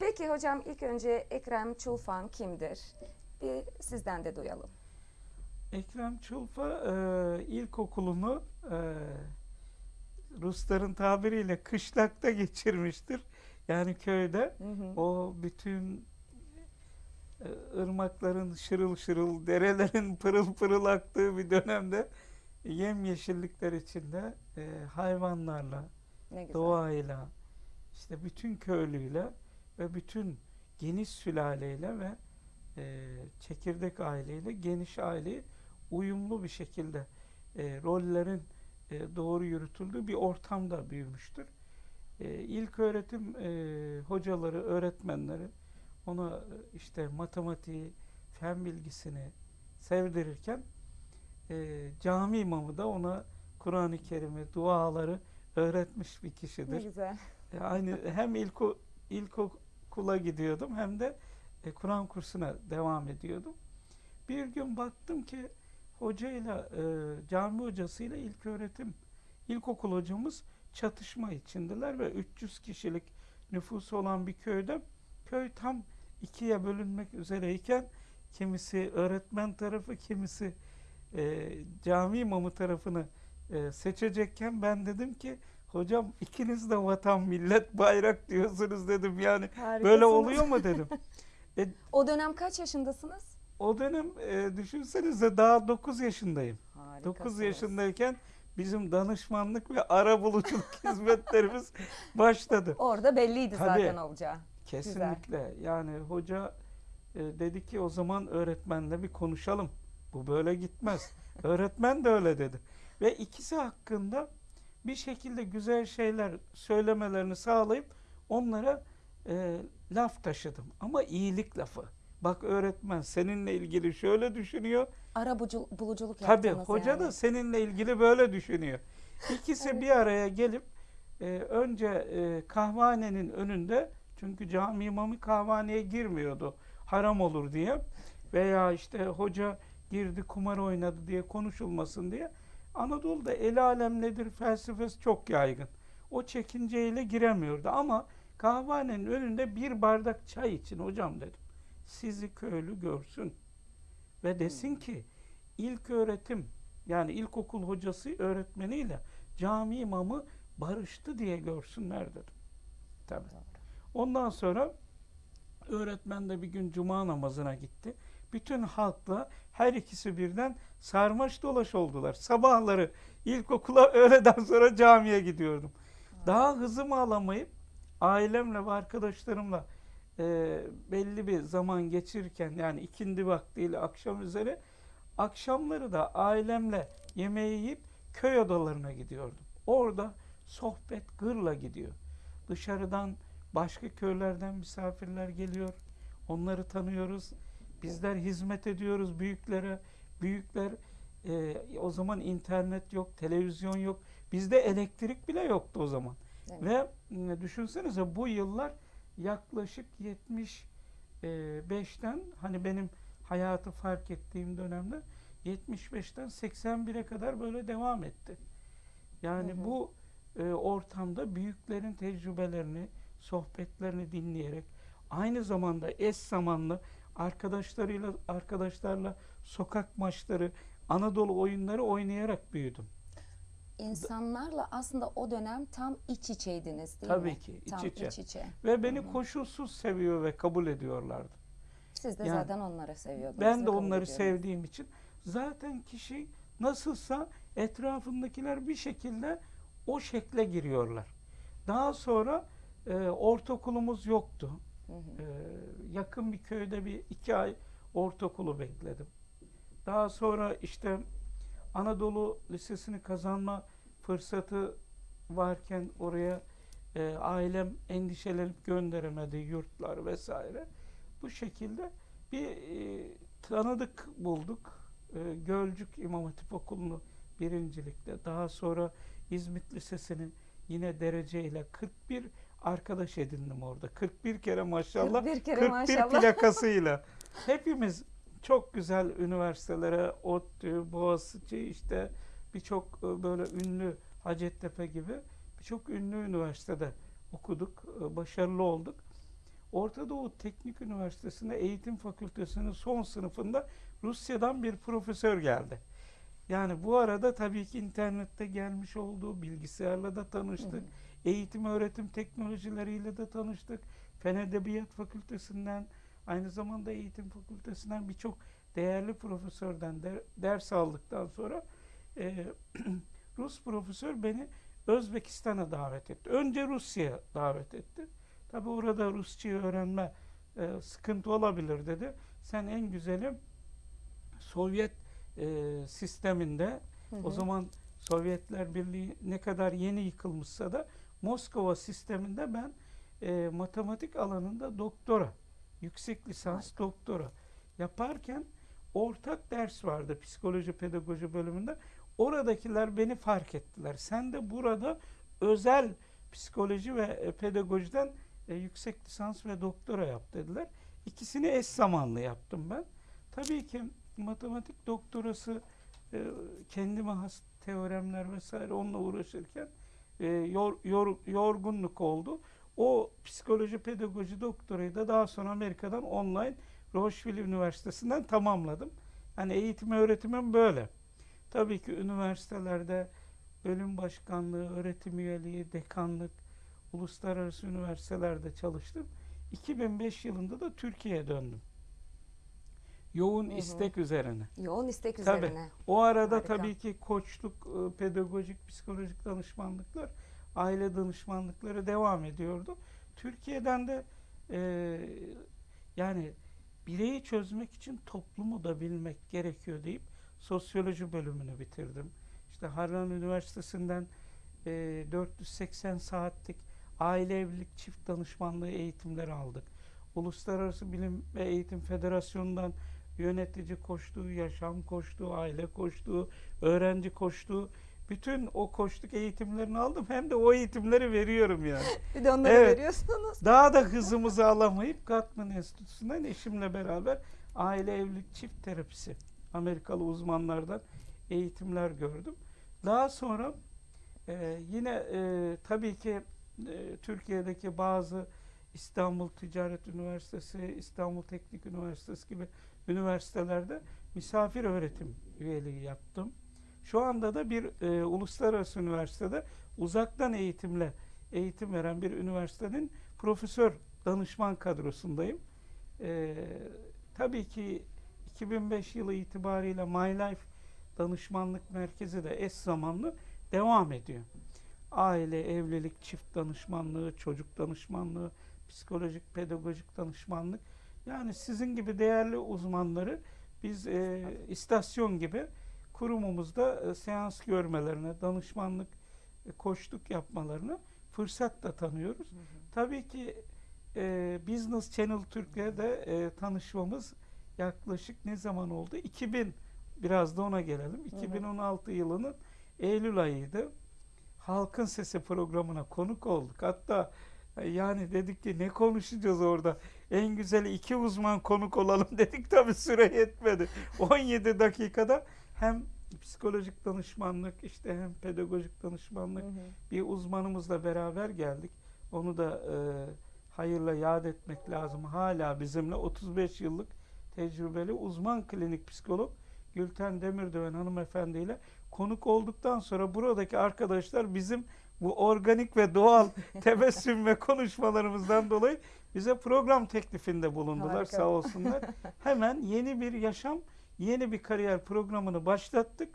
Peki hocam ilk önce Ekrem Çulfan kimdir? Bir sizden de duyalım. Ekrem Çulfa e, ilkokulunu e, Rusların tabiriyle kışlakta geçirmiştir. Yani köyde Hı hı. o bütün e, ırmakların şırıl şırıl, derelerin pırıl pırıl aktığı bir dönemde yemyeşillikler içinde e, hayvanlarla, Ne güzel. doğayla, işte bütün köylüyle ve bütün geniş sülaleyle ve e, çekirdek aileyle geniş aileyi uyumlu bir şekilde e, rollerin e, doğru yürütüldüğü bir ortamda büyümüştür. E, ilk öğretim e, hocaları, öğretmenleri ona e, işte matematiği, fen bilgisini sevdirirken e, cami imamı da ona Kur'an-ı Kerim'i, duaları öğretmiş bir Ne kişidir. güzel. E, Aynı hem ilko, ilkokula gidiyordum hem de e, Kur'an kursuna devam ediyordum. Bir gün baktım ki hocayla e, cami hocasıyla ilk öğretim ilkokul hocamız çatışma içindeler ve 300 kişilik nüfusu olan bir köyde köy tam ikiye bölünmek üzereyken kimisi öğretmen tarafı kimisi e, cami imamı tarafını e, seçecekken ben dedim ki hocam ikiniz de vatan millet bayrak diyorsunuz dedim yani böyle Harikasınız. oluyor mu dedim. O dönem kaç yaşındasınız? O dönem e, düşünsenize daha 9 yaşındayım. 9 Harikasınız. yaşındayken bizim danışmanlık ve arabuluculuk hizmetlerimiz başladı. Orada belliydi Tabii. zaten olacağı. Kesinlikle. Yani hoca e, dedi ki o zaman öğretmenle bir konuşalım. Bu böyle gitmez. Öğretmen de öyle dedi. Ve ikisi hakkında bir şekilde güzel şeyler söylemelerini sağlayıp onlara e, laf taşıdım. Ama iyilik lafı. Bak öğretmen seninle ilgili şöyle düşünüyor. Ara bucu- buluculuk Tabii hoca yani. da seninle ilgili böyle düşünüyor. İkisi Evet. bir araya gelip e, önce e, kahvanenin önünde çünkü cami imamı kahvaneye girmiyordu haram olur diye veya işte hoca girdi kumar oynadı diye konuşulmasın diye Anadolu'da el alem nedir felsefesi çok yaygın. O çekinceyle giremiyordu ama kahvanenin önünde bir bardak çay için hocam dedim. Sizi köylü görsün ve desin ki ilk öğretim yani ilkokul hocası öğretmeniyle cami imamı barıştı diye görsünler dedim. Tabii. Ondan sonra öğretmen de bir gün cuma namazına gitti. Bütün halkla her ikisi birden sarmaş dolaş oldular. Sabahları ilkokula öğleden sonra camiye gidiyordum. Daha hızımı alamayıp ailemle ve arkadaşlarımla e, belli bir zaman geçirirken yani ikindi vaktiyle akşam üzeri akşamları da ailemle yemeği yiyip köy odalarına gidiyordum. Orada sohbet gırla gidiyor. Dışarıdan başka köylerden misafirler geliyor. Onları tanıyoruz. Bizler hizmet ediyoruz büyüklere. Büyükler e, o zaman internet yok, televizyon yok. Bizde elektrik bile yoktu o zaman. Evet. Ve e, düşünsenize bu yıllar yaklaşık 75'ten hani benim hayatı fark ettiğim dönemde 75'ten 81'e kadar böyle devam etti. Yani Hı hı. bu e, ortamda büyüklerin tecrübelerini, sohbetlerini dinleyerek aynı zamanda eş zamanlı arkadaşlarıyla arkadaşlarla sokak maçları, Anadolu oyunları oynayarak büyüdüm. İnsanlarla aslında o dönem tam iç içeydiniz değil Tabii mi? ki, iç tam içe. iç içe. Ve beni koşulsuz seviyor ve kabul ediyorlardı. Siz de Yani zaten onları seviyordunuz. Ben de onları sevdiğim için zaten kişi nasılsa etrafındakiler bir şekilde o şekle giriyorlar. Daha sonra e, ortaokulumuz yoktu. Hı hı. E, yakın bir köyde bir iki ay ortaokulu bekledim. Daha sonra işte Anadolu Lisesi'ni kazanma fırsatı varken oraya e, ailem endişelenip gönderemedi yurtlar vesaire. Bu şekilde bir e, tanıdık bulduk. E, Gölcük İmam Hatip Okulu'nu birincilikle daha sonra İzmit Lisesi'ni yine dereceyle 41 arkadaş edindim orada. 41 kere maşallah 41 kere 41 maşallah. plakasıyla. Hepimiz çok güzel üniversitelere, ODTÜ, Boğaziçi işte birçok e, böyle ünlü Hacettepe gibi birçok ünlü üniversitede okuduk, e, başarılı olduk. Orta Doğu Teknik Üniversitesi'nde eğitim fakültesinin son sınıfında Rusya'dan bir profesör geldi. Yani bu arada tabii ki internette gelmiş olduğu bilgisayarla da tanıştık. Eğitim öğretim teknolojileriyle de tanıştık. Fen Edebiyat Fakültesinden aynı zamanda eğitim fakültesinden birçok değerli profesörden de- ders aldıktan sonra e, Rus profesör beni Özbekistan'a davet etti. Önce Rusya'ya davet etti. Tabi orada Rusçayı öğrenme e, sıkıntı olabilir dedi. Sen en güzeli Sovyet e, sisteminde Hı o hı. zaman Sovyetler Birliği ne kadar yeni yıkılmışsa da Moskova sisteminde ben e, matematik alanında doktora, yüksek lisans doktora yaparken ortak ders vardı psikoloji pedagoji bölümünde. Oradakiler beni fark ettiler. Sen de burada özel psikoloji ve e, pedagojiden e, yüksek lisans ve doktora yap dediler. İkisini eş zamanlı yaptım ben. Tabii ki matematik doktorası e, kendime has teoremler vesaire onunla uğraşırken e, yor, yor- yorgunluk oldu. O psikoloji pedagoji doktorayı da daha sonra Amerika'dan online Rocheville Üniversitesi'nden tamamladım. Yani eğitim öğretimim böyle. Tabii ki üniversitelerde bölüm başkanlığı, öğretim üyeliği, dekanlık, uluslararası üniversitelerde çalıştım. 2005 yılında da Türkiye'ye döndüm. Yoğun Hı hı. istek üzerine. Yoğun istek Tabii. üzerine. O arada Harika. tabii ki koçluk, e, pedagojik, psikolojik danışmanlıklar, aile danışmanlıkları devam ediyordu. Türkiye'den de e, yani bireyi çözmek için toplumu da bilmek gerekiyor deyip sosyoloji bölümünü bitirdim. İşte Harran Üniversitesi'nden e, 480 saatlik aile evlilik çift danışmanlığı eğitimleri aldık. Uluslararası Bilim ve Eğitim Federasyonu'ndan yönetici koştuğu, yaşam koştuğu, aile koştuğu, öğrenci koştuğu bütün o koştuk eğitimlerini aldım. Hem de o eğitimleri veriyorum yani. Bir de onları Evet. veriyorsunuz. Daha da hızımızı alamayıp Gottman Enstitüsü'nden eşimle beraber aile evlilik çift terapisi Amerikalı uzmanlardan eğitimler gördüm. Daha sonra e, yine e, tabii ki e, Türkiye'deki bazı İstanbul Ticaret Üniversitesi, İstanbul Teknik Üniversitesi gibi üniversitelerde misafir öğretim üyeliği yaptım. Şu anda da bir e, uluslararası üniversitede uzaktan eğitimle eğitim veren bir üniversitenin profesör danışman kadrosundayım. E, tabii ki 2005 yılı itibariyle My Life Danışmanlık Merkezi de eş zamanlı devam ediyor. Aile, evlilik, çift danışmanlığı, çocuk danışmanlığı, psikolojik, pedagojik danışmanlık. Yani sizin gibi değerli uzmanları biz e, istasyon gibi kurumumuzda e, seans görmelerine, danışmanlık, e, koçluk yapmalarını fırsat da tanıyoruz. Tabii ki e, Business Channel Türkiye'de e, tanışmamız yaklaşık ne zaman oldu? 2000 biraz da ona gelelim. hı. 2016 yılının Eylül ayıydı. Halkın Sesi programına konuk olduk. Hatta e, yani dedik ki ne konuşacağız orada? En güzeli iki uzman konuk olalım dedik tabii süre yetmedi. 17 dakikada hem psikolojik danışmanlık işte hem pedagojik danışmanlık Hı hı. bir uzmanımızla beraber geldik. Onu da e, hayırla yad etmek lazım. Hala bizimle 35 yıllık tecrübeli uzman klinik psikolog Gülten Demirdöven hanımefendiyle konuk olduktan sonra buradaki arkadaşlar bizim bu organik ve doğal tebessüm ve konuşmalarımızdan dolayı bize program teklifinde bulundular Harika. sağ olsunlar. Hemen yeni bir yaşam, yeni bir kariyer programını başlattık.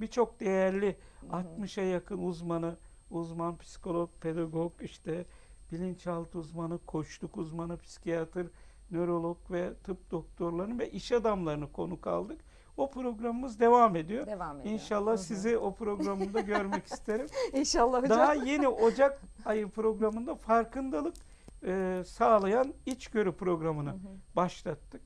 Birçok değerli Hı hı. 60'a yakın uzmanı, uzman psikolog, pedagog, işte bilinçaltı uzmanı, koçluk uzmanı, psikiyatr, nörolog ve tıp doktorlarını ve iş adamlarını konuk aldık. O programımız devam ediyor. Devam ediyor. İnşallah Hı hı. sizi o programda görmek isterim. İnşallah hocam. Daha yeni Ocak ayı programında farkındalık e, sağlayan içgörü programını Hı hı. başlattık.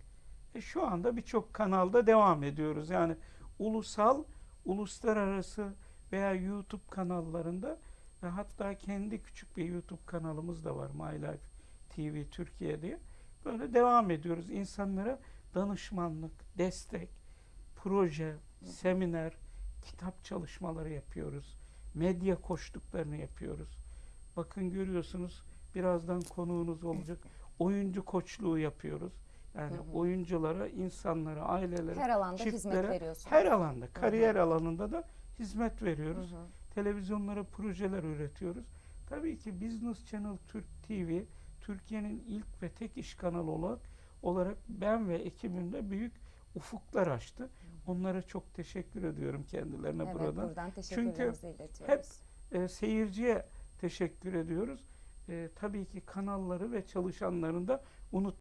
E, şu anda birçok kanalda devam ediyoruz. Yani ulusal, uluslararası veya YouTube kanallarında ve hatta kendi küçük bir YouTube kanalımız da var. My Life TV Türkiye diye. Böyle devam ediyoruz. İnsanlara danışmanlık, destek, proje, seminer, kitap çalışmaları yapıyoruz. Medya koştuklarını yapıyoruz. Bakın görüyorsunuz birazdan konuğunuz olacak. oyuncu koçluğu yapıyoruz. Yani Hı hı. oyunculara, insanlara, ailelere, Her alanda hizmet çiftlere, veriyorsunuz. her alanda, kariyer alanında da hizmet Hı veriyoruz. hı. Televizyonlara projeler üretiyoruz. Tabii ki Business Channel Türk TV Türkiye'nin ilk ve tek iş kanalı olarak olarak ben ve ekibimde büyük ufuklar açtı. Onlara çok teşekkür ediyorum kendilerine Evet, buradan. buradan teşekkürlerimizi iletiyoruz. E, seyirciye teşekkür ediyoruz. E, tabii ki kanalları ve çalışanlarını da unut